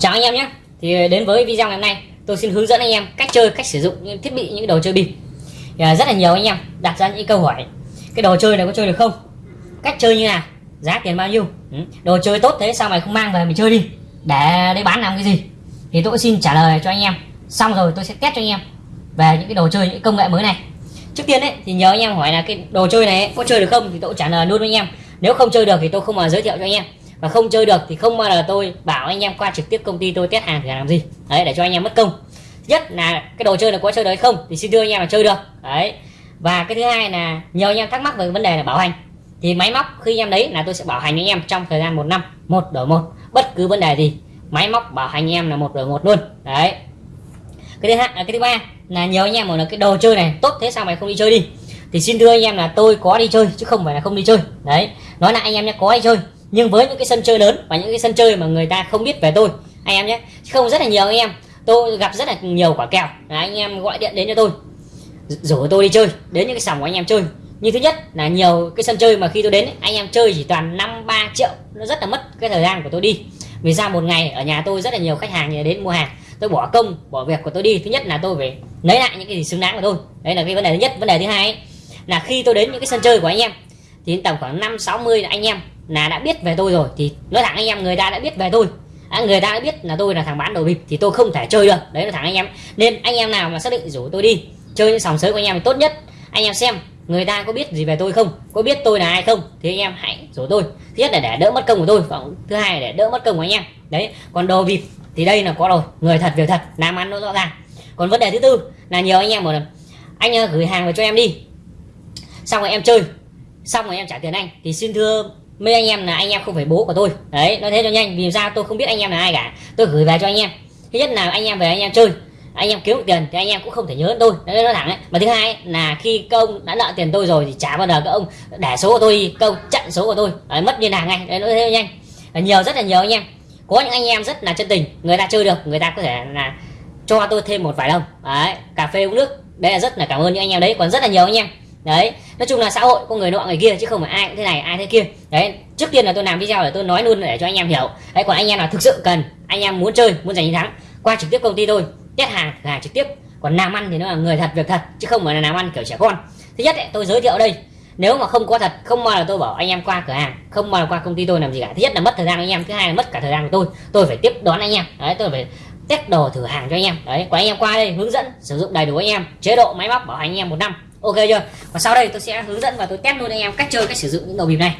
chào anh em nhé. Thì đến với video ngày hôm nay, tôi xin hướng dẫn anh em cách chơi, cách sử dụng những thiết bị, những đồ chơi bịp thì à, rất là nhiều anh em đặt ra những câu hỏi. Cái đồ chơi này có chơi được không? Cách chơi như nào? Giá tiền bao nhiêu? Ừ. Đồ chơi tốt thế sao mày không mang về mình chơi đi. Để để bán làm cái gì? Thì tôi xin trả lời cho anh em. Xong rồi tôi sẽ test cho anh em về những cái đồ chơi, những công nghệ mới này. Trước tiên đấy thì nhớ anh em hỏi là cái đồ chơi này có chơi được không? Thì tôi trả lời luôn với anh em. Nếu không chơi được thì tôi không mà giới thiệu cho anh em và không chơi được thì không bao giờ tôi bảo anh em qua trực tiếp công ty tôi test hàng thì làm gì đấy để cho anh em mất công nhất là cái đồ chơi này có chơi được hay không thì xin đưa anh em là chơi được đấy và cái thứ hai là nhiều anh em thắc mắc về vấn đề là bảo hành thì máy móc khi anh em lấy là tôi sẽ bảo hành anh em trong thời gian một năm một đổi một bất cứ vấn đề gì máy móc bảo hành anh em là một đổi một luôn đấy cái thứ hai cái thứ ba là nhiều anh em bảo là cái đồ chơi này tốt thế sao mày không đi chơi đi thì xin thưa anh em là tôi có đi chơi chứ không phải là không đi chơi đấy nói lại anh em nhé có đi chơi nhưng với những cái sân chơi lớn và những cái sân chơi mà người ta không biết về tôi anh em nhé không rất là nhiều anh em. Tôi gặp rất là nhiều quả kèo. Là anh em gọi điện đến cho tôi. Rủ tôi đi chơi đến những cái sòng của anh em chơi. Như thứ nhất là nhiều cái sân chơi mà khi tôi đến anh em chơi chỉ toàn năm ba triệu. Nó rất là mất cái thời gian của tôi đi. Vì ra một ngày ở nhà tôi rất là nhiều khách hàng đến mua hàng. Tôi bỏ công bỏ việc của tôi đi. Thứ nhất là tôi phải lấy lại những cái gì xứng đáng của tôi. Đấy là cái vấn đề thứ nhất. Vấn đề thứ hai ấy, là khi tôi đến những cái sân chơi của anh em thì tầm khoảng năm sáu mươi anh em là đã biết về tôi rồi thì nói thẳng anh em người ta đã biết về tôi. À, người ta đã biết là tôi là thằng bán đồ bịp thì tôi không thể chơi được. Đấy là thẳng anh em. Nên anh em nào mà xác định rủ tôi đi chơi những sòng sới của anh em thì tốt nhất. Anh em xem người ta có biết gì về tôi không? Có biết tôi là ai không? Thì anh em hãy rủ tôi. Thứ nhất là để đỡ mất công của tôi và thứ hai là để đỡ mất công của anh em. Đấy còn đồ bịp thì đây là có rồi. Người thật việc thật làm ăn nó rõ ràng. Còn vấn đề thứ tư là nhiều anh em bảo là anh à, gửi hàng về cho em đi. Xong rồi em chơi. Xong rồi em trả tiền anh. Thì xin thưa mấy anh em là anh em không phải bố của tôi. Đấy nói thế cho nhanh vì sao tôi không biết anh em là ai cả. Tôi gửi về cho anh em. Thứ nhất là anh em về anh em chơi. Anh em kiếm được tiền thì anh em cũng không thể nhớ tôi. Đấy nó thẳng đấy mà thứ hai là khi công đã nợ tiền tôi rồi thì trả bao giờ các ông để số của tôi công chặn số của tôi. Đấy, mất liên lạc ngay. Đấy nói thế cho nhanh. Là nhiều rất là nhiều anh em. Có những anh em rất là chân tình người ta chơi được người ta có thể là cho tôi thêm một vài đồng. Đấy cà phê uống nước. Đây là rất là cảm ơn những anh em đấy. Còn rất là nhiều anh em đấy nói chung là xã hội có người nọ người kia chứ không phải ai cũng thế này ai thế kia. Đấy trước tiên là tôi làm video để tôi nói luôn để cho anh em hiểu. Đấy còn anh em nào thực sự cần anh em muốn chơi muốn giành chiến thắng qua trực tiếp công ty tôi test hàng là trực tiếp. Còn làm ăn thì nó là người thật việc thật chứ không phải là làm ăn kiểu trẻ con. Thứ nhất ấy, tôi giới thiệu đây nếu mà không có thật không bao giờ tôi bảo anh em qua cửa hàng không bao giờ qua công ty tôi làm gì cả. Thứ nhất là mất thời gian anh em thứ hai là mất cả thời gian của tôi. Tôi phải tiếp đón anh em đấy tôi phải test đồ thử hàng cho anh em. Đấy còn anh em qua đây hướng dẫn sử dụng đầy đủ anh em chế độ máy móc bảo hành anh em một năm ok chưa? Và sau đây tôi sẽ hướng dẫn và tôi test luôn anh em cách chơi, cách sử dụng những đầu bịp này.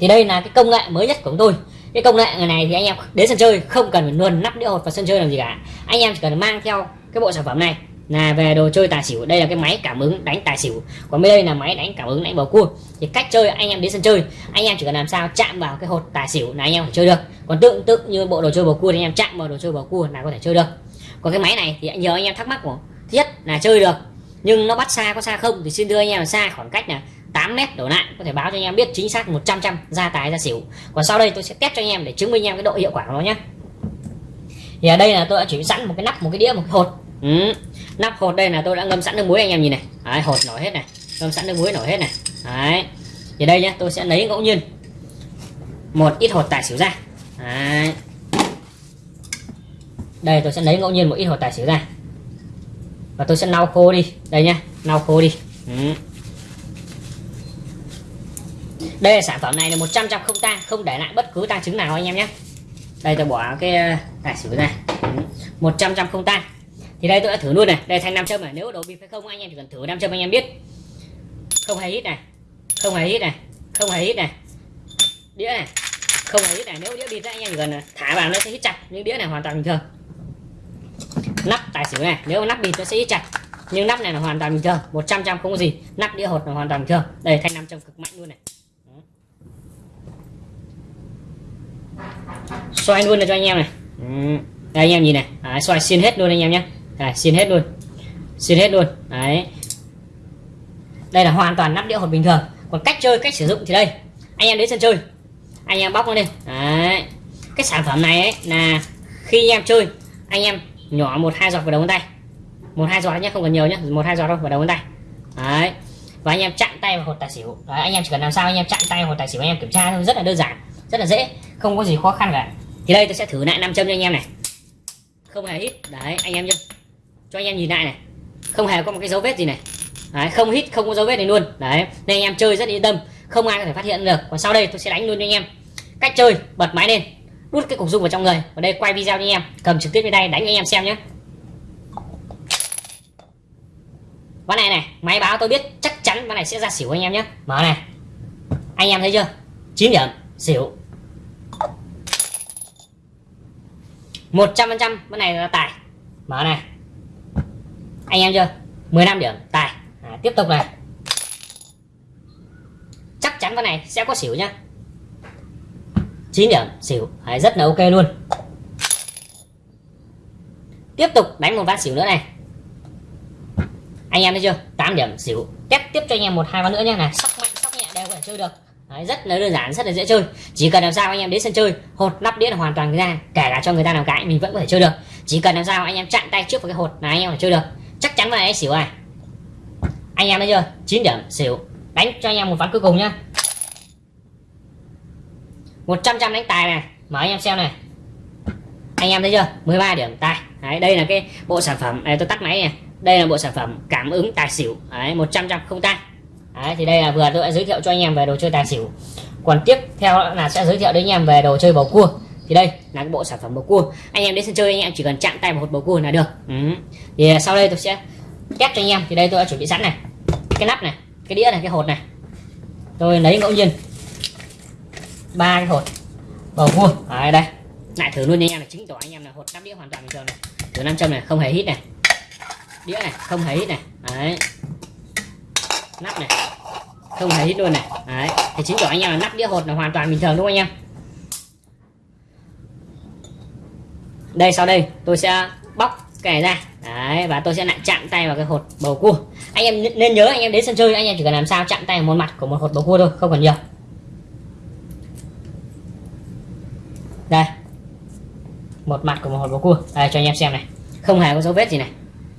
Thì đây là cái công nghệ mới nhất của chúng tôi. Cái công nghệ này thì anh em đến sân chơi không cần phải luồn nắp đĩa hột vào sân chơi làm gì cả. Anh em chỉ cần mang theo cái bộ sản phẩm này là về đồ chơi tài xỉu. Đây là cái máy cảm ứng đánh tài xỉu. Còn bên đây là máy đánh cảm ứng đánh bầu cua. Thì cách chơi anh em đến sân chơi, anh em chỉ cần làm sao chạm vào cái hột tài xỉu là anh em phải chơi được. Còn tương tự như bộ đồ chơi bầu cua thì anh em chạm vào đồ chơi bầu cua là có thể chơi được. Còn cái máy này thì nhờ anh em thắc mắc của thiết nhất là chơi được nhưng nó bắt xa có xa không thì xin đưa anh em là xa khoảng cách là 8 mét đổ lại. Có thể báo cho anh em biết chính xác 100 trăm ra tài ra xỉu. Còn sau đây tôi sẽ test cho anh em để chứng minh anh em cái độ hiệu quả của nó nhé thì ở đây là tôi đã chuẩn bị sẵn một cái nắp một cái đĩa một cái hột. Ừ. nắp hột đây là tôi đã ngâm sẵn nước muối anh em nhìn này. Đấy, hột nổi hết này. Ngâm sẵn nước muối nổi hết này. Đấy. Thì đây nhé tôi sẽ lấy ngẫu nhiên một ít hột tài xỉu ra. Đấy. đây tôi sẽ lấy ngẫu nhiên một ít hột tài xỉu ra và tôi sẽ lau khô đi. Đây nhá lau khô đi. Ừ. đây là sản phẩm này là 100 trăm không tang không để lại bất cứ tang chứng nào anh em nhé đây tôi bỏ cái ờ, tài xỉu ra. Ừ. 100 trăm không tang. Thì đây tôi đã thử luôn này. Đây thanh nam châm này. Nếu đồ bịp hay không anh em chỉ cần thử nam châm anh em biết. Không hề hít này. Không hề hít này. Không hề hít này. Đĩa này. Không hề hít này. Nếu đĩa bịp anh em chỉ cần thả vào nó sẽ hít chặt. Những đĩa này hoàn toàn bình thường nắp tài xỉu này nếu nắp bịt nó sẽ ít chặt nhưng nắp này là hoàn toàn bình thường 100 trăm không có gì. Nắp đĩa hột là hoàn toàn bình thường. Đây thanh nam châm cực mạnh luôn này. Xoay luôn này cho anh em này. Đây anh em nhìn này. Đấy, xoay xin hết luôn anh em nhé. Đây, hết luôn. Xin hết luôn. Đấy. Đây là hoàn toàn nắp đĩa hột bình thường. Còn cách chơi cách sử dụng thì đây. Anh em đến sân chơi. Anh em bóc nó lên. Đấy. Cái sản phẩm này ấy, là khi anh em chơi anh em nhỏ một hai giọt vào đầu ngón tay. Một hai giọt nhé không cần nhiều nhé một hai giọt thôi vào đầu ngón tay. Đấy. Và anh em chặn tay vào hột tài xỉu. Đấy, anh em chỉ cần làm sao anh em chặn tay vào hột tài xỉu anh em kiểm tra thôi rất là đơn giản rất là dễ không có gì khó khăn cả. Thì đây tôi sẽ thử lại nam châm cho anh em này. Không hề hít. Đấy anh em nhá. Cho anh em nhìn lại này. Không hề có một cái dấu vết gì này. Đấy, không hít không có dấu vết này luôn. Đấy nên anh em chơi rất yên tâm không ai có thể phát hiện được. Còn sau đây tôi sẽ đánh luôn cho anh em. Cách chơi bật máy lên đút cái cục dung vào trong người. Ở đây quay video cho anh em. Cầm trực tiếp lên đây đánh anh em xem nhé ván này này máy báo tôi biết chắc chắn ván này sẽ ra xỉu anh em nhé mở này. Anh em thấy chưa? 9 điểm xỉu. 100 phần trăm ván này là tài. Mở này. Anh em chưa? 15 điểm tài. À, tiếp tục này. Chắc chắn ván này sẽ có xỉu nhá. 9 điểm xỉu. Đấy, rất là ok luôn. Tiếp tục đánh một ván xỉu nữa này. Anh em thấy chưa? 8 điểm xỉu. Test tiếp cho anh em một hai ván nữa nhé này sóc mạnh sóc nhẹ đều có thể chơi được. Đấy, rất là đơn giản rất là dễ chơi. Chỉ cần làm sao anh em đến sân chơi hột nắp đĩa là hoàn toàn ra kể cả cho người ta làm cái mình vẫn có thể chơi được. Chỉ cần làm sao anh em chặn tay trước vào cái hột là anh em phải chơi được. Chắc chắn vào anh xỉu này. Anh em thấy chưa? 9 điểm xỉu. Đánh cho anh em một ván cuối cùng nhá. 100 trăm đánh tài này. Mở anh em xem này. Anh em thấy chưa? 13 điểm tài. Đấy, đây là cái bộ sản phẩm. Này tôi tắt máy này. Đây là bộ sản phẩm cảm ứng tài xỉu. Đấy, 100 trăm không tay. Đấy, thì đây là vừa tôi đã giới thiệu cho anh em về đồ chơi tài xỉu. Còn tiếp theo là sẽ giới thiệu đến anh em về đồ chơi bầu cua. Thì đây là cái bộ sản phẩm bầu cua. Anh em đến sân chơi anh em chỉ cần chạm tay vào hột bầu cua là được. Ừ. thì sau đây tôi sẽ test cho anh em. Thì đây tôi đã chuẩn bị sẵn này. Cái nắp này cái đĩa này cái hột này. Tôi lấy ngẫu nhiên ba cái hột bầu cua ở đây. Lại thử luôn nha anh em này chứng tỏ anh em là hột nắp đĩa hoàn toàn bình thường này. Từ nam châm này, không hề hít này. Đĩa này, không hề hít này. Đấy. Nắp này, không hề hít luôn này. Đấy. Thì chứng tỏ anh em là nắp đĩa hột là hoàn toàn bình thường đúng không anh em? Đây, sau đây tôi sẽ bóc cái này ra. Đấy, và tôi sẽ lại chạm tay vào cái hột bầu cua. Anh em nên nhớ anh em đến sân chơi, anh em chỉ cần làm sao chạm tay vào một mặt của một hột bầu cua thôi, không cần nhiều. Đây. Một mặt của một hột bầu cua. Đây, cho anh em xem này. Không hề có dấu vết gì này.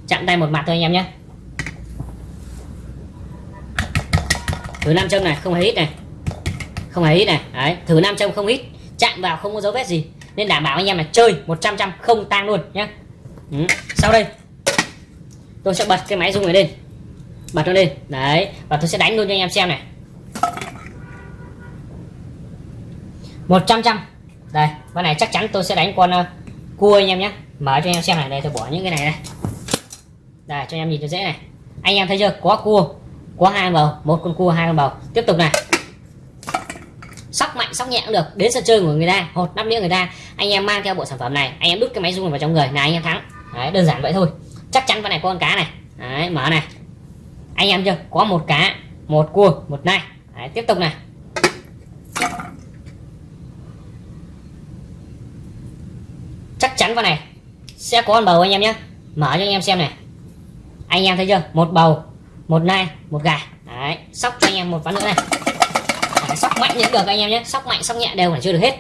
Chạm tay một mặt thôi anh em nhé. Thử nam châm này, không hề hít này. Không hề hít này. Đấy, thử nam châm không hít. Chạm vào không có dấu vết gì. Nên đảm bảo anh em là chơi 100 trăm không tang luôn nhé. Ừ. sau đây. Tôi sẽ bật cái máy rung này lên. Bật nó lên. Đấy, và tôi sẽ đánh luôn cho anh em xem này. 100 trăm đây con này chắc chắn tôi sẽ đánh con uh, cua anh em nhé. Mở cho anh em xem này đây tôi bỏ những cái này đây. Đây cho anh em nhìn cho dễ này. Anh em thấy chưa? Có cua có hai bầu một con cua hai con bầu. Tiếp tục này. Sóc mạnh sóc nhẹ cũng được. Đến sân chơi của người ta hột nắp đĩa người ta. Anh em mang theo bộ sản phẩm này anh em đút cái máy rung vào trong người. Là anh em thắng. Đấy đơn giản vậy thôi. Chắc chắn con này có con cá này. Đấy mở này. Anh em chưa? Có một cá một cua một nai. Đấy, tiếp tục này. Con này. Sẽ có con bầu anh em nhé mở cho anh em xem này. Anh em thấy chưa? Một bầu một nai một gà. Đấy sóc cho anh em một ván nữa này. Đấy, sóc mạnh những được anh em nhé sóc mạnh sóc nhẹ đều phải chưa được hết.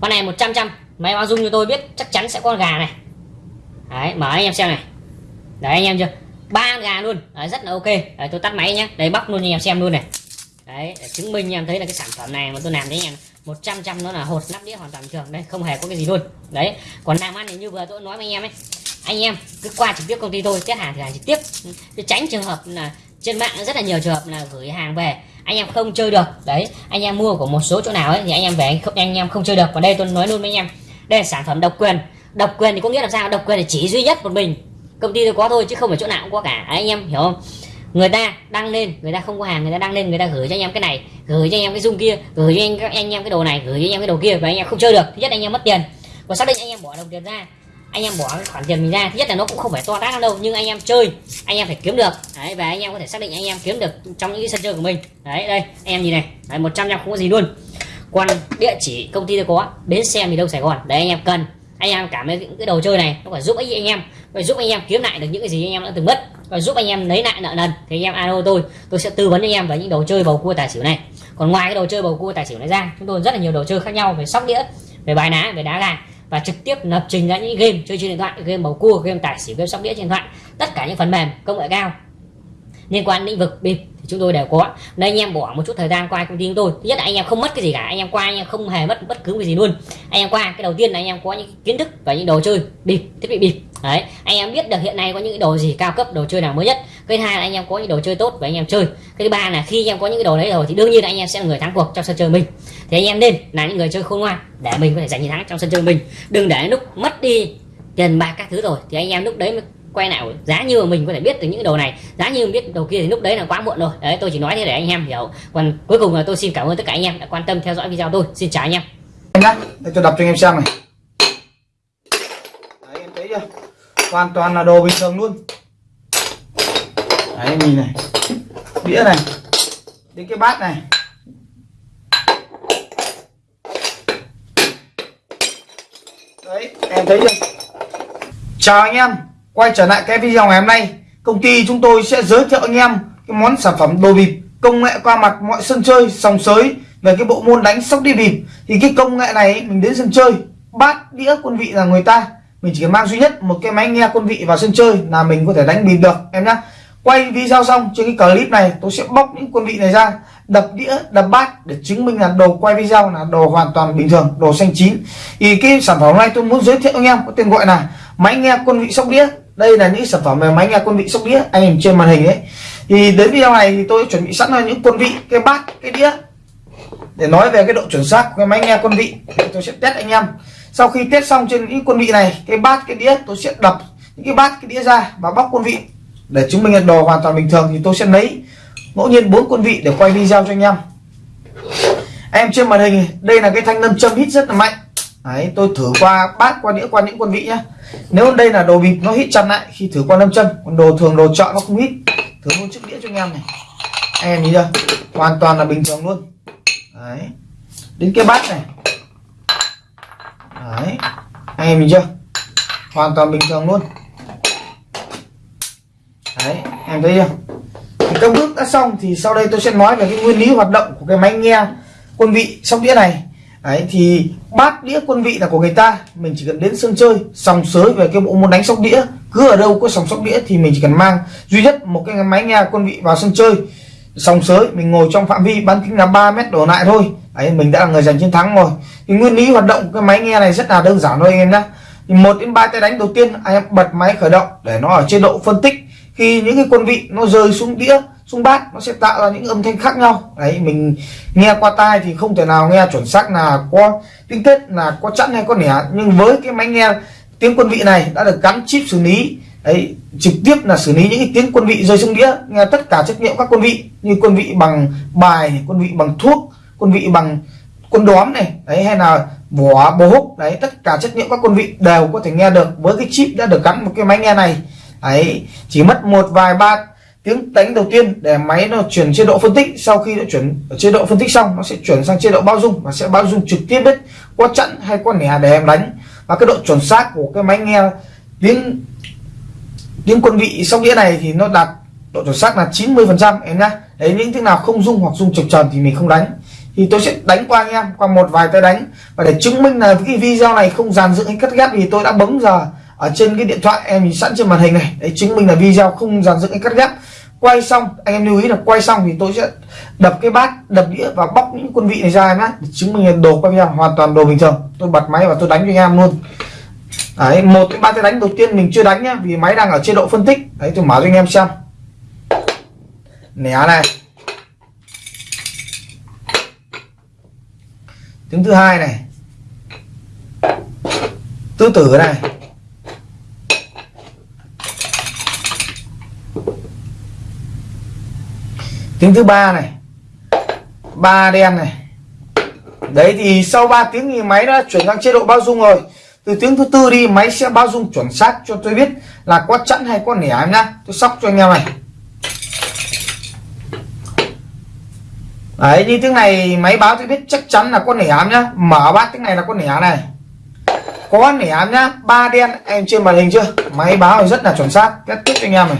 Con này 100 trăm máy báo dung cho tôi biết chắc chắn sẽ có con gà này. Đấy mở anh em xem này. Đấy anh em chưa? Ba gà luôn. Đấy, rất là ok. Đấy, tôi tắt máy nhé đấy bóc luôn cho anh em xem luôn này. Đấy để chứng minh anh em thấy là cái sản phẩm này mà tôi làm đấy anh em. 100 trăm nó là hột nắp đĩa hoàn toàn bình thường. Đây, không hề có cái gì luôn. Đấy, còn làm ăn thì như vừa tôi nói với anh em ấy. Anh em, cứ qua trực tiếp công ty tôi test hàng thì hàng trực tiếp. Để tránh trường hợp là trên mạng, rất là nhiều trường hợp là gửi hàng về. Anh em không chơi được. Đấy, anh em mua của một số chỗ nào ấy, thì anh em về anh không, anh em không chơi được. Còn đây tôi nói luôn với anh em. Đây là sản phẩm độc quyền. Độc quyền thì có nghĩa là sao? Độc quyền thì chỉ duy nhất một mình. Công ty tôi có thôi, chứ không phải chỗ nào cũng có cả. Anh em hiểu không? Người ta đăng lên người ta không có hàng người ta đăng lên người ta gửi cho anh em cái này gửi cho anh em cái dung kia gửi cho anh, anh em cái đồ này gửi cho anh em cái đồ kia và anh em không chơi được thứ nhất anh em mất tiền và xác định anh em bỏ đồng tiền ra anh em bỏ khoản tiền mình ra thứ nhất là nó cũng không phải to tát đâu nhưng anh em chơi anh em phải kiếm được đấy và anh em có thể xác định anh em kiếm được trong những cái sân chơi của mình đấy đây anh em nhìn này đấy, 100 trăm không có gì luôn còn địa chỉ công ty tôi có bến xe miền đông sài gòn đấy anh em cần anh em cảm thấy những cái đồ chơi này nó phải giúp ích anh em phải giúp anh em kiếm lại được những cái gì anh em đã từng mất và giúp anh em lấy lại nợ nần. Thì anh em, alo tôi tôi sẽ tư vấn anh em về những đồ chơi bầu cua tài xỉu này. Còn ngoài cái đồ chơi bầu cua tài xỉu này ra, chúng tôi rất là nhiều đồ chơi khác nhau về sóc đĩa, về bài ná, về đá gà và trực tiếp lập trình ra những game chơi trên điện thoại, game bầu cua, game tài xỉu, game sóc đĩa trên điện thoại. Tất cả những phần mềm công nghệ cao liên quan lĩnh vực bịp chúng tôi đều có nên anh em bỏ một chút thời gian qua công ty chúng tôi thứ nhất là anh em không mất cái gì cả anh em qua anh em không hề mất bất cứ cái gì luôn anh em qua cái đầu tiên là anh em có những kiến thức và những đồ chơi bịp thiết bị bịp đấy anh em biết được hiện nay có những đồ gì cao cấp đồ chơi nào mới nhất cái hai là anh em có những đồ chơi tốt và anh em chơi cái thứ ba là khi anh em có những cái đồ đấy rồi thì đương nhiên là anh em sẽ là người thắng cuộc trong sân chơi mình thì anh em nên là những người chơi khôn ngoan để mình có thể giành chiến thắng trong sân chơi mình đừng để lúc mất đi tiền bạc các thứ rồi thì anh em lúc đấy mới quay nào, giá như mà mình có thể biết được những đồ này, giá như mình biết đồ kia thì lúc đấy là quá muộn rồi. Đấy, tôi chỉ nói thế để anh em hiểu. Còn cuối cùng là tôi xin cảm ơn tất cả anh em đã quan tâm theo dõi video tôi. Xin chào anh em. Nhá, để tôi đọc cho anh em xem này. Đấy em thấy chưa? Hoàn toàn là đồ bình thường luôn. Đấy, nhìn này. Đĩa này. Đến cái bát này. Đấy, em thấy chưa? Chào anh em quay trở lại cái video ngày hôm nay, công ty chúng tôi sẽ giới thiệu anh em cái món sản phẩm đồ bịp, công nghệ qua mặt mọi sân chơi, sòng sới về cái bộ môn đánh sóc đi bịp. Thì cái công nghệ này, mình đến sân chơi, bát đĩa quân vị là người ta. Mình chỉ cần mang duy nhất một cái máy nghe quân vị vào sân chơi là mình có thể đánh bịp được, em nhá. Quay video xong, trên cái clip này, tôi sẽ bóc những quân vị này ra, đập đĩa, đập bát để chứng minh là đồ quay video là đồ hoàn toàn bình thường, đồ xanh chín. Thì cái sản phẩm này tôi muốn giới thiệu anh em có tên gọi là máy nghe quân vị sóc đĩa đây là những sản phẩm về máy nghe quân vị sóc đĩa anh em trên màn hình ấy. Thì đến video này thì tôi chuẩn bị sẵn là những quân vị, cái bát, cái đĩa. Để nói về cái độ chuẩn xác của cái máy nghe quân vị tôi sẽ test anh em. Sau khi test xong trên những quân vị này, cái bát, cái đĩa, tôi sẽ đập những cái bát, cái đĩa ra và bóc quân vị. Để chứng minh là đồ hoàn toàn bình thường thì tôi sẽ lấy ngẫu nhiên bốn quân vị để quay video cho anh em. Em trên màn hình, đây là cái thanh nâm châm hít rất là mạnh. Đấy, tôi thử qua bát qua đĩa qua những quân vị nhá. Nếu đây là đồ bịp nó hít chặt lại khi thử qua lâm châm còn đồ thường đồ chọn nó không hít. Thử luôn chiếc đĩa cho anh em này. Anh em nhìn chưa? Hoàn toàn là bình thường luôn. Đấy. Đến cái bát này. Đấy. Anh em nhìn chưa? Hoàn toàn bình thường luôn. Đấy em thấy chưa? Thì các bước đã xong thì sau đây tôi sẽ nói về cái nguyên lý hoạt động của cái máy nghe quân vị sóc đĩa này đấy, thì bát đĩa quân vị là của người ta. Mình chỉ cần đến sân chơi, sòng sới về cái bộ môn đánh sóc đĩa. Cứ ở đâu có sòng sóc đĩa thì mình chỉ cần mang. Duy nhất một cái máy nghe quân vị vào sân chơi, sòng sới, mình ngồi trong phạm vi, bán kính là 3 mét đổ lại thôi. Đấy, mình đã là người giành chiến thắng rồi. Thì nguyên lý hoạt động cái máy nghe này rất là đơn giản thôi anh em nhé thì một đến ba tay đánh đầu tiên, anh em bật máy khởi động để nó ở chế độ phân tích. Khi những cái quân vị nó rơi xuống đĩa xung bát, nó sẽ tạo ra những âm thanh khác nhau. Đấy, mình nghe qua tai thì không thể nào nghe chuẩn xác là có tinh tết là có chẵn hay có nẻ. Nhưng với cái máy nghe tiếng quân vị này đã được gắn chip xử lý, đấy, trực tiếp là xử lý những cái tiếng quân vị rơi xuống đĩa, nghe tất cả trách nhiệm các quân vị, như quân vị bằng bài quân vị bằng thuốc, quân vị bằng quân đóm này, đấy, hay là vỏ bố húc, đấy, tất cả trách nhiệm các quân vị đều có thể nghe được. Với cái chip đã được gắn một cái máy nghe này ấy chỉ mất một vài ba tiếng đánh đầu tiên để máy nó chuyển chế độ phân tích, sau khi nó chuyển chế độ phân tích xong, nó sẽ chuyển sang chế độ bao dung và sẽ bao dung trực tiếp biết qua chặn hay qua nẻ để em đánh. Và cái độ chuẩn xác của cái máy nghe tiếng tiếng quân vị sóc đĩa này thì nó đạt độ chuẩn xác là 90 phần trăm em nhá. Đấy, những thứ nào không dung hoặc dung trực tròn thì mình không đánh. Thì tôi sẽ đánh qua anh em, qua một vài tay đánh. Và để chứng minh là cái video này không dàn dựng hay cắt ghép thì tôi đã bấm giờ ở trên cái điện thoại em nhìn sẵn trên màn hình này. Đấy, chứng minh là video không dàn dựng hay cắt ghép. Quay xong, anh em lưu ý là quay xong thì tôi sẽ đập cái bát, đập đĩa và bóc những quân vị này ra em nhé chứng minh là đồ quay video hoàn toàn đồ bình thường. Tôi bật máy và tôi đánh cho anh em luôn. Đấy, một cái ba cái đánh đầu tiên mình chưa đánh nhá, vì máy đang ở chế độ phân tích. Đấy, tôi mở cho anh em xem. Nẻ này. Tiếng thứ hai này. Tứ tử này. Tiếng thứ ba này. Ba đen này. Đấy thì sau 3 tiếng thì máy đã chuyển sang chế độ bao dung rồi. Từ tiếng thứ tư đi, máy sẽ bao dung chuẩn xác cho tôi biết là có chẵn hay có nẻ em nhá. Tôi sóc cho anh em này. Đấy, như tiếng này máy báo tôi biết chắc chắn là có nẻ em nhá. Mở bát tiếng này là có nẻ này. Có nẻ em nhá. Ba đen, em trên màn hình chưa? Máy báo rất là chuẩn xác. Kết thúc cho anh em này.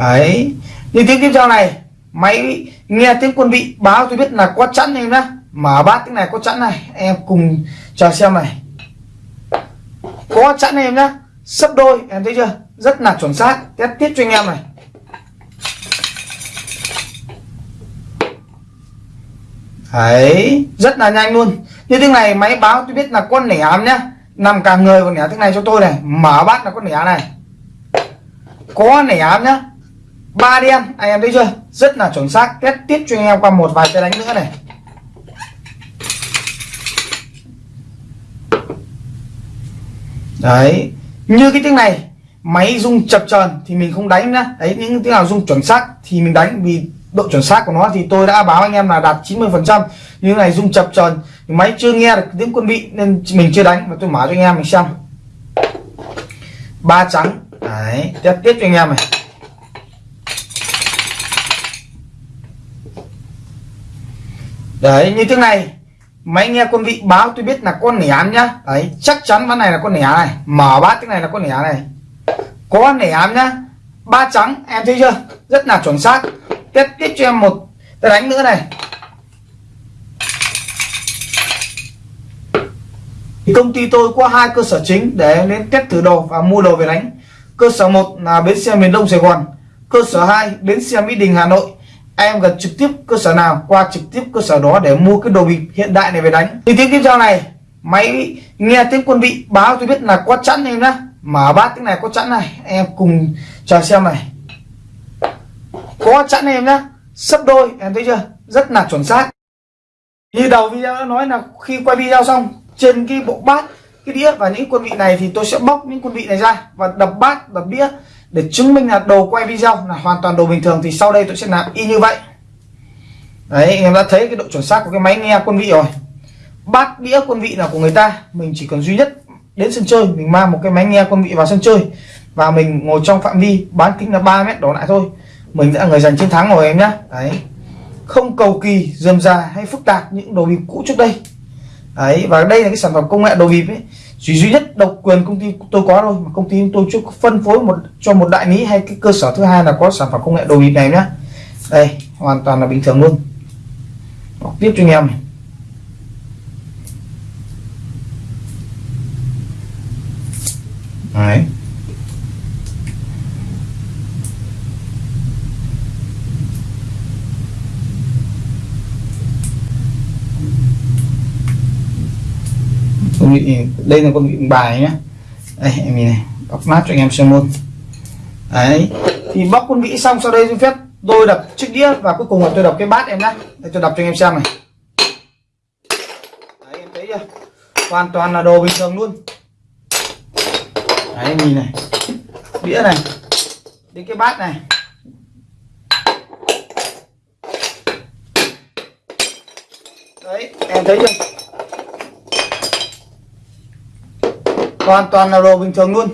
Đấy. Như tiếng tiếp theo này, máy nghe tiếng quân vị báo tôi biết là có chẵn em nhá. Mở bát tiếng này có chẵn này, em cùng chờ xem này. Có chẵn em nhá. Sấp đôi, em thấy chưa? Rất là chuẩn xác. Test tiếp cho anh em này. Đấy, rất là nhanh luôn. Như tiếng này, máy báo tôi biết là con nẻ ám nhá. Nằm cả người còn nẻ tiếng này cho tôi này. Mở bát là con nẻ này. Có nẻ ám nhá ba đen anh em thấy chưa? Rất là chuẩn xác. Test tiếp cho anh em qua một vài cái đánh nữa này. Đấy. Như cái tiếng này, máy rung chập chờn thì mình không đánh nữa. đấy, những tiếng nào rung chuẩn xác thì mình đánh, vì độ chuẩn xác của nó thì tôi đã báo anh em là đạt 90 phần trăm. Như này rung chập chờn, máy chưa nghe được tiếng quân vị nên mình chưa đánh. Mà tôi mở cho anh em mình xem. Ba trắng. Đấy tiếp tiếp cho anh em này. Đấy, như thế này. Máy nghe quân vị báo tôi biết là con nẻ ám nhá. Đấy, chắc chắn ván này là con nẻ này. Mở bát tiếng này là con nẻ này. Có nẻ ám nhá. Ba trắng, em thấy chưa? Rất là chuẩn xác. Tiếp tiếp cho em một cái đánh nữa này. Thì công ty tôi có hai cơ sở chính để đến test thử đồ và mua đồ về đánh. Cơ sở một là bến xe miền đông sài gòn. Cơ sở 2 bến xe mỹ đình, hà nội em gần trực tiếp cơ sở nào, qua trực tiếp cơ sở đó để mua cái đồ bịp hiện đại này về đánh. Thì tiếng tiếp theo này, máy nghe tiếng quân vị báo tôi biết là có chẵn em nhá. Mở bát tiếng này có chẵn này em cùng chờ xem này. Có chẵn em nhá, sấp đôi, em thấy chưa? Rất là chuẩn xác. Như đầu video đã nói là khi quay video xong, trên cái bộ bát, cái đĩa và những quân vị này thì tôi sẽ bóc những quân vị này ra và đập bát, đập đĩa để chứng minh là đồ quay video là hoàn toàn đồ bình thường thì sau đây tôi sẽ làm y như vậy. Đấy, anh em đã thấy cái độ chuẩn xác của cái máy nghe quân vị rồi. Bát đĩa quân vị là của người ta, mình chỉ cần duy nhất đến sân chơi, mình mang một cái máy nghe quân vị vào sân chơi và mình ngồi trong phạm vi bán kính là 3 mét đổ lại thôi. Mình đã là người giành chiến thắng rồi em nhé đấy. Không cầu kỳ, dườm già hay phức tạp những đồ bịp cũ trước đây. Đấy, và đây là cái sản phẩm công nghệ đồ bịp ấy chỉ duy nhất độc quyền công ty tôi có thôi, mà công ty tôi chưa phân phối một, cho một đại lý hay cái cơ sở thứ hai là có sản phẩm công nghệ đồ bịp này nhá. Đây, hoàn toàn là bình thường luôn. Đọc tiếp cho anh em này. đấy. Con vị đây là con vị bài nhé đây, em nhìn này bóc nát cho anh em xem luôn. Đấy, thì bóc con vị xong, sau đây xin phép tôi đập chiếc đĩa và cuối cùng là tôi đập cái bát em nhé để tôi đập cho anh em xem này. Đấy, em thấy chưa? Hoàn toàn là đồ bình thường luôn. Đấy em nhìn này. Đĩa này. Đến cái bát này. Đấy, em thấy chưa? Hoàn toàn là đồ bình thường luôn.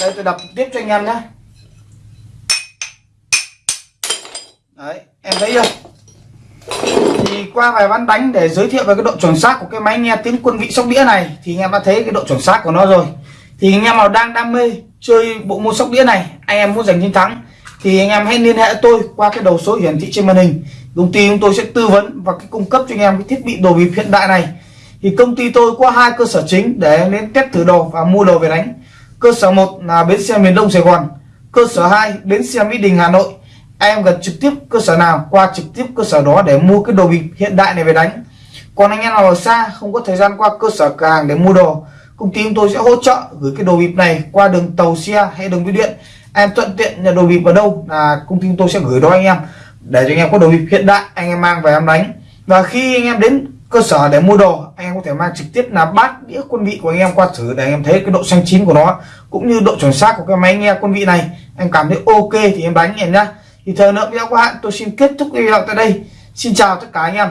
Đây, tôi đập tiếp cho anh em nhé. Đấy, em thấy chưa? Thì qua vài ván đánh để giới thiệu về cái độ chuẩn xác của cái máy nghe tiếng quân vị sóc đĩa này, thì anh em đã thấy cái độ chuẩn xác của nó rồi. Thì anh em nào đang đam mê chơi bộ môn sóc đĩa này, anh em muốn giành chiến thắng thì anh em hãy liên hệ tôi qua cái đầu số hiển thị trên màn hình. Công ty chúng tôi sẽ tư vấn và cái cung cấp cho anh em cái thiết bị đồ bịp hiện đại này. Thì công ty tôi có hai cơ sở chính để đến test thử đồ và mua đồ về đánh. Cơ sở một là bến xe miền đông sài gòn, cơ sở 2 bến xe mỹ đình, hà nội. Em gần trực tiếp cơ sở nào, qua trực tiếp cơ sở đó để mua cái đồ bịp hiện đại này về đánh. Còn anh em nào ở xa, không có thời gian qua cơ sở cửa hàng để mua đồ, công ty chúng tôi sẽ hỗ trợ gửi cái đồ bịp này qua đường tàu xe hay đường bưu điện em thuận tiện nhận đồ bịp ở đâu là công ty chúng tôi sẽ gửi đó anh em, để cho anh em có đồ bịp hiện đại anh em mang về em đánh. Và khi anh em đến cơ sở để mua đồ, anh em có thể mang trực tiếp là bát, đĩa, quân vị của anh em qua thử để anh em thấy cái độ xanh chín của nó, cũng như độ chuẩn xác của cái máy nghe quân vị này. Anh cảm thấy ok thì em đánh em nhá. Thì thời lượng video của hạn tôi xin kết thúc video tại đây. Xin chào tất cả anh em.